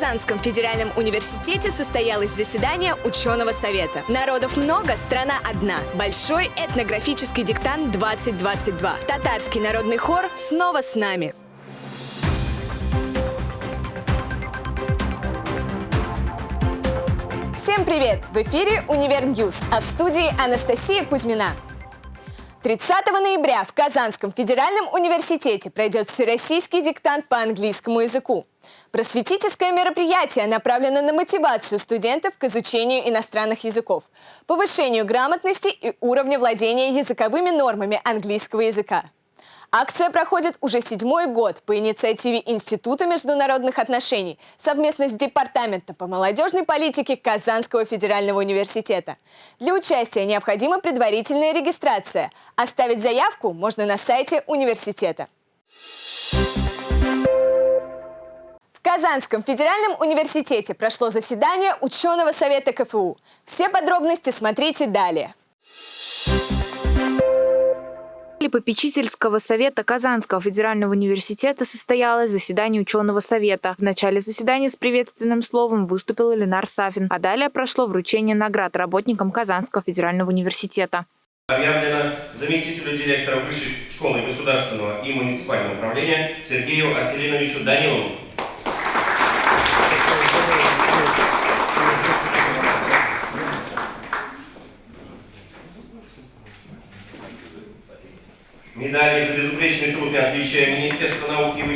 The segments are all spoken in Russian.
Казанском федеральном университете состоялось заседание ученого совета. Народов много, страна одна. Большой этнографический диктант 2022. Татарский народный хор снова с нами. Всем привет! В эфире «Универ News», а в студии Анастасия Кузьмина. 30 ноября в Казанском федеральном университете пройдет всероссийский диктант по английскому языку. Просветительское мероприятие направлено на мотивацию студентов к изучению иностранных языков, повышению грамотности и уровня владения языковыми нормами английского языка. Акция проходит уже седьмой год по инициативе Института международных отношений совместно с Департаментом по молодежной политике Казанского федерального университета. Для участия необходима предварительная регистрация. Оставить заявку можно на сайте университета. В Казанском федеральном университете прошло заседание ученого совета КФУ. Все подробности смотрите далее попечительского совета Казанского федерального университета состоялось заседание ученого совета. В начале заседания с приветственным словом выступил Ленар Сафин, а далее прошло вручение наград работникам Казанского федерального университета. Объявлено заместителю директора Высшей школы государственного и муниципального управления Сергею Артелиновичу Данилову.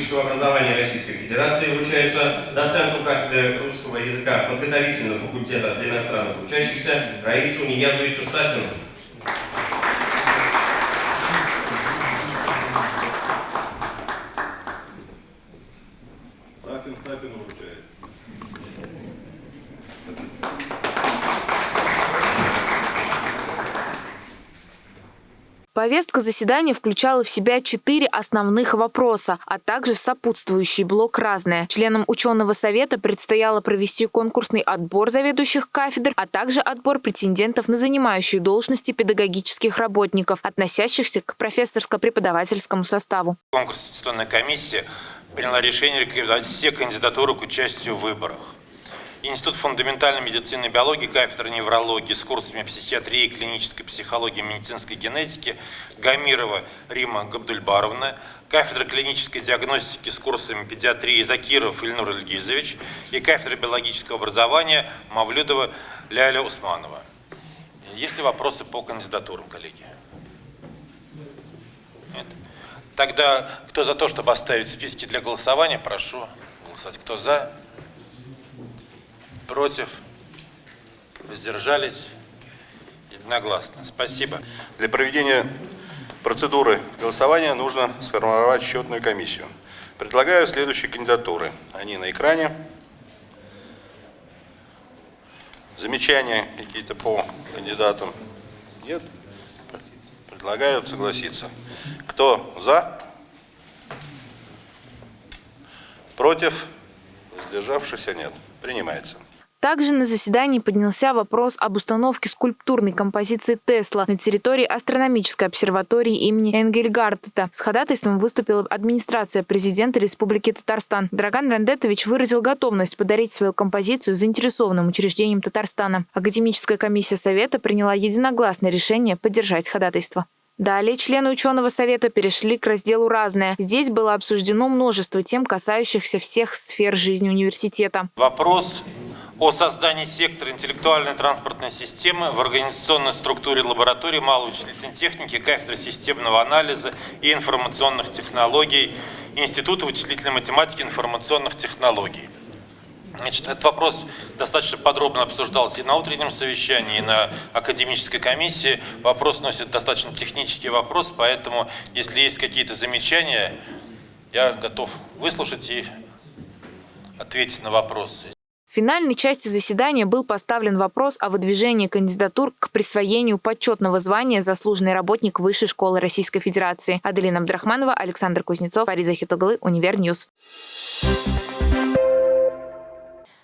Высшего образования Российской Федерации вручаются доценту кафедры русского языка подготовительного факультета для иностранных учащихся Раису Ниязовичу Сафину. Сафин Сафину вручает. Повестка заседания включала в себя четыре основных вопроса, а также сопутствующий блок «Разное». Членам ученого совета предстояло провести конкурсный отбор заведующих кафедр, а также отбор претендентов на занимающие должности педагогических работников, относящихся к профессорско-преподавательскому составу. Конкурсная комиссия приняла решение рекомендовать все кандидатуры к участию в выборах. Институт фундаментальной медицины и биологии, кафедра неврологии с курсами психиатрии, клинической психологии, медицинской генетики, Гамирова Рима Габдульбаровна, кафедра клинической диагностики с курсами педиатрии Закиров Ильнур Ильгизович и кафедра биологического образования Мавлюдова Ляля Усманова. Есть ли вопросы по кандидатурам, коллеги? Нет? Тогда кто за то, чтобы оставить списки для голосования, прошу голосовать. Кто за? Против? Воздержались? Единогласно. Спасибо. Для проведения процедуры голосования нужно сформировать счетную комиссию. Предлагаю следующие кандидатуры. Они на экране. Замечания какие-то по кандидатам? Нет? Предлагаю согласиться. Кто за? Против? Воздержавшихся нет. Принимается. Также на заседании поднялся вопрос об установке скульптурной композиции Тесла на территории астрономической обсерватории имени Энгельгартета. С ходатайством выступила администрация президента Республики Татарстан. Драган Рандетович выразил готовность подарить свою композицию заинтересованным учреждениям Татарстана. Академическая комиссия Совета приняла единогласное решение поддержать ходатайство. Далее члены ученого совета перешли к разделу «Разное». Здесь было обсуждено множество тем, касающихся всех сфер жизни университета. Вопрос о создании сектора интеллектуальной транспортной системы в организационной структуре лаборатории малой вычислительной техники, кафедры системного анализа и информационных технологий Института вычислительной математики и информационных технологий. Значит, этот вопрос достаточно подробно обсуждался и на утреннем совещании, и на академической комиссии. Вопрос носит достаточно технический вопрос, поэтому, если есть какие-то замечания, я готов выслушать и ответить на вопросы. В финальной части заседания был поставлен вопрос о выдвижении кандидатур к присвоению почетного звания «Заслуженный работник Высшей школы Российской Федерации». Аделина Абдрахманова, Александр Кузнецов, Фарид Захитуглы, Универ News.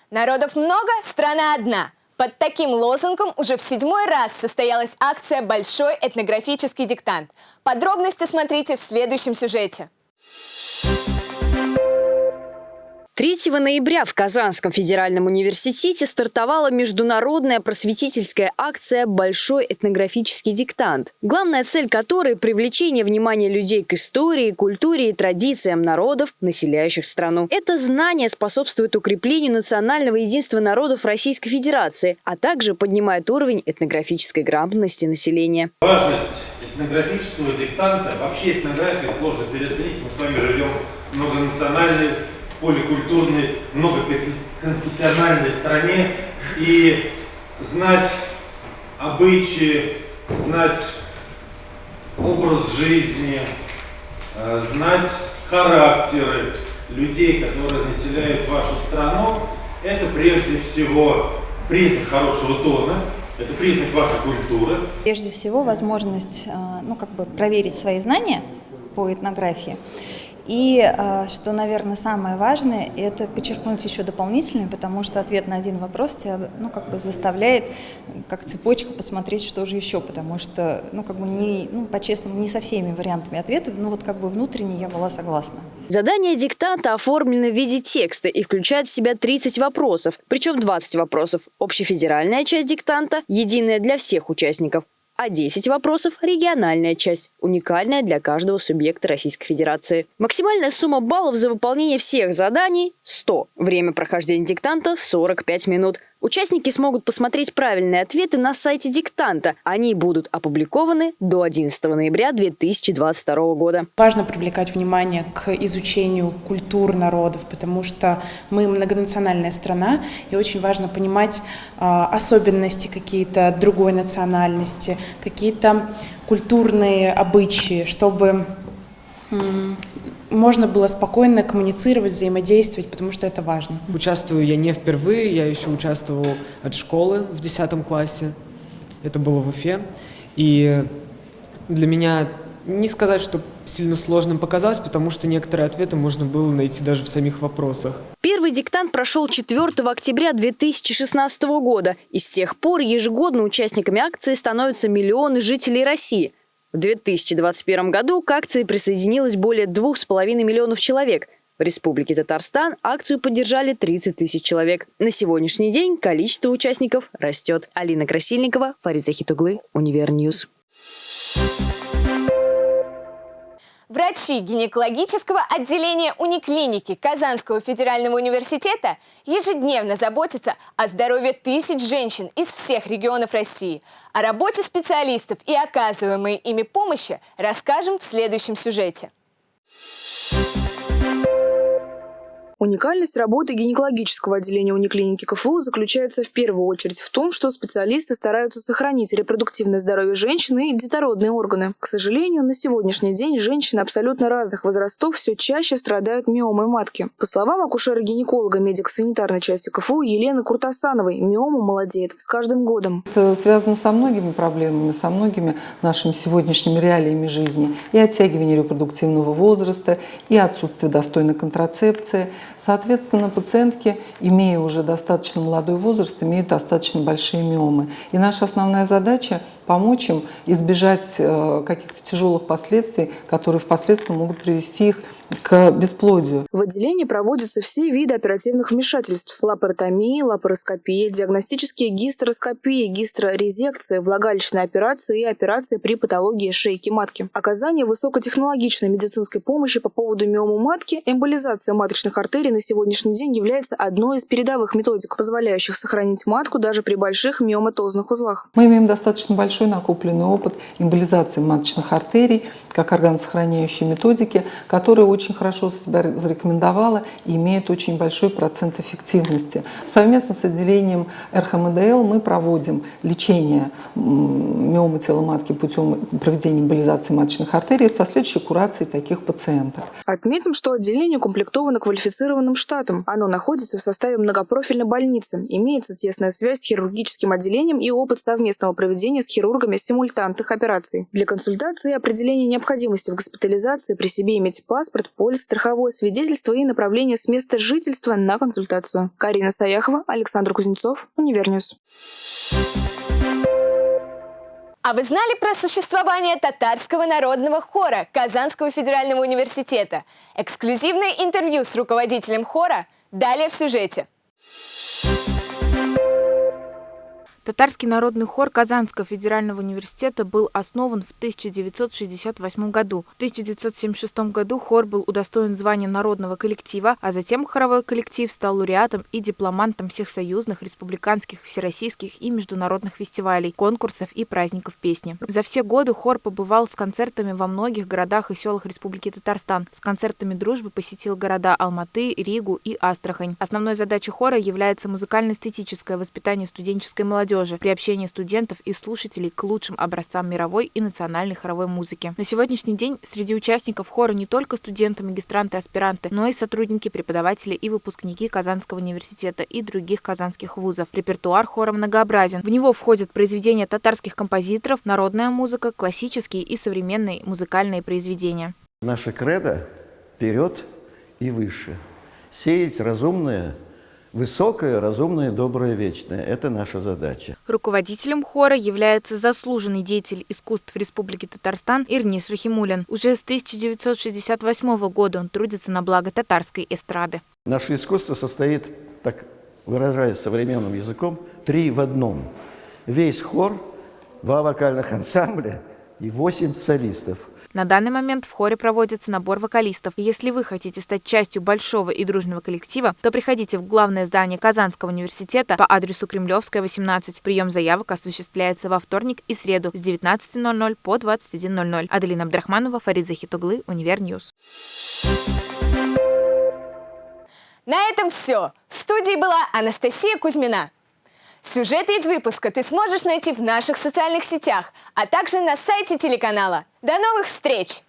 Народов много, страна одна. Под таким лозунгом уже в седьмой раз состоялась акция «Большой этнографический диктант». Подробности смотрите в следующем сюжете. 3 ноября в Казанском федеральном университете стартовала международная просветительская акция «Большой этнографический диктант», главная цель которой – привлечение внимания людей к истории, культуре и традициям народов, населяющих страну. Это знание способствует укреплению национального единства народов Российской Федерации, а также поднимает уровень этнографической грамотности населения. Важность этнографического диктанта, вообще этнографию сложно переоценить, мы с вами живем в многонациональной поликультурной, многоконфессиональной стране и знать обычаи, знать образ жизни, э, знать характеры людей, которые населяют вашу страну, это прежде всего признак хорошего тона, это признак вашей культуры. Прежде всего, возможность э, ну, как бы проверить свои знания по этнографии и а, что, наверное, самое важное, это подчеркнуть еще дополнительно, потому что ответ на один вопрос тебя, ну, как бы заставляет, как цепочка, посмотреть, что же еще, потому что, ну, как бы не, ну, по-честному, не со всеми вариантами ответа, но вот как бы внутренне я была согласна. Задание диктанта оформлено в виде текста и включает в себя 30 вопросов, причем 20 вопросов – общефедеральная часть диктанта, единая для всех участников, а 10 вопросов – региональная часть, уникальная для каждого субъекта Российской Федерации. Максимальная сумма баллов за выполнение всех заданий – 100. Время прохождения диктанта – 45 минут. Участники смогут посмотреть правильные ответы на сайте диктанта. Они будут опубликованы до 11 ноября 2022 года. Важно привлекать внимание к изучению культур народов, потому что мы многонациональная страна, и очень важно понимать э, особенности какие-то другой национальности, какие-то культурные обычаи, чтобы можно было спокойно коммуницировать, взаимодействовать, потому что это важно. Участвую я не впервые, я еще участвовал от школы в 10 классе. Это было в Уфе. И для меня не сказать, что сильно сложным показалось, потому что некоторые ответы можно было найти даже в самих вопросах. Первый диктант прошел 4 октября 2016 года, и с тех пор ежегодно участниками акции становятся миллионы жителей России – в 2021 году к акции присоединилось более 2,5 миллионов человек. В Республике Татарстан акцию поддержали 30 тысяч человек. На сегодняшний день количество участников растет. Алина Красильникова, Фарид Захитуглы, Универ News. Врачи гинекологического отделения униклиники Казанского федерального университета ежедневно заботятся о здоровье тысяч женщин из всех регионов России. О работе специалистов и оказываемой ими помощи расскажем в следующем сюжете. Уникальность работы гинекологического отделения униклиники КФУ заключается в первую очередь в том, что специалисты стараются сохранить репродуктивное здоровье женщины и детородные органы. К сожалению, на сегодняшний день женщины абсолютно разных возрастов все чаще страдают миомой матки. По словам акушера-гинеколога медико-санитарной части КФУ Елены Куртасановой, миома молодеет с каждым годом. Это связано со многими проблемами, со многими нашими сегодняшними реалиями жизни. И оттягивание репродуктивного возраста, и отсутствие достойной контрацепции – Соответственно, пациентки, имея уже достаточно молодой возраст, имеют достаточно большие миомы. И наша основная задача – помочь им избежать э, каких-то тяжелых последствий, которые впоследствии могут привести их к бесплодию. В отделении проводятся все виды оперативных вмешательств. Лапаротомия, лапароскопия, диагностические гистероскопии, гистерорезекция, влагалищные операции и операции при патологии шейки матки. Оказание высокотехнологичной медицинской помощи по поводу миомы матки, эмболизация маточных артерий на сегодняшний день является одной из передовых методик, позволяющих сохранить матку даже при больших миоматозных узлах. Мы имеем достаточно большой накопленный опыт эмболизации маточных артерий как органосохраняющей методики, которая очень хорошо себя зарекомендовала и имеет очень большой процент эффективности. Совместно с отделением РХМДЛ мы проводим лечение миомы тела матки путем проведения эмболизации маточных артерий и последующей курации таких пациенток. Отметим, что отделение укомплектовано квалифицированным штатом. Оно находится в составе многопрофильной больницы, имеется тесная связь с хирургическим отделением и опыт совместного проведения с хирургами симультантных операций. Для консультации и определения необходимости в госпитализации при себе иметь паспорт, полис, страховое свидетельство и направление с места жительства на консультацию. Карина Саяхова, Александр Кузнецов, Универ News. А вы знали про существование татарского народного хора Казанского федерального университета? Эксклюзивное интервью с руководителем хора Далее в сюжете. Татарский народный хор Казанского федерального университета был основан в 1968 году. В 1976 году хор был удостоен звания народного коллектива, а затем хоровой коллектив стал лауреатом и дипломантом всех союзных, республиканских, всероссийских и международных фестивалей, конкурсов и праздников песни. За все годы хор побывал с концертами во многих городах и селах Республики Татарстан. С концертами дружбы посетил города Алматы, Ригу и Астрахань. Основной задачей хора является музыкально-эстетическое воспитание студенческой молодежи молодежи, приобщение студентов и слушателей к лучшим образцам мировой и национальной хоровой музыки. На сегодняшний день среди участников хора не только студенты, магистранты, аспиранты, но и сотрудники, преподаватели и выпускники Казанского университета и других казанских вузов. Репертуар хора многообразен. В него входят произведения татарских композиторов, народная музыка, классические и современные музыкальные произведения. Наша кредо вперед и выше. Сеять разумное Высокое, разумное, доброе, вечное – это наша задача. Руководителем хора является заслуженный деятель искусств Республики Татарстан Ирнис Рахимулин. Уже с 1968 года он трудится на благо татарской эстрады. Наше искусство состоит, так выражаясь современным языком, три в одном. Весь хор, два вокальных ансамбля и восемь солистов. На данный момент в хоре проводится набор вокалистов. если вы хотите стать частью большого и дружного коллектива, то приходите в главное здание Казанского университета по адресу Кремлевская, 18. Прием заявок осуществляется во вторник и среду с 19.00 по 21.00. Аделина Абдрахманова, Фарид Захитуглы, Универ News. На этом все. В студии была Анастасия Кузьмина. Сюжеты из выпуска ты сможешь найти в наших социальных сетях, а также на сайте телеканала. До новых встреч!